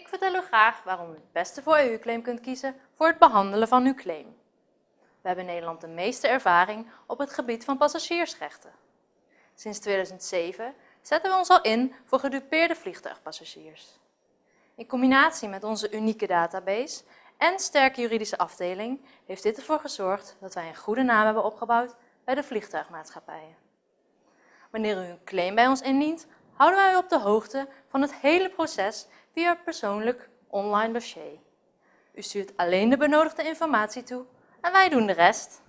Ik vertel u graag waarom u het beste voor uw claim kunt kiezen voor het behandelen van uw claim. We hebben in Nederland de meeste ervaring op het gebied van passagiersrechten. Sinds 2007 zetten we ons al in voor gedupeerde vliegtuigpassagiers. In combinatie met onze unieke database en sterke juridische afdeling heeft dit ervoor gezorgd dat wij een goede naam hebben opgebouwd bij de vliegtuigmaatschappijen. Wanneer u een claim bij ons indient, houden wij u op de hoogte van het hele proces via persoonlijk online dossier. U stuurt alleen de benodigde informatie toe en wij doen de rest.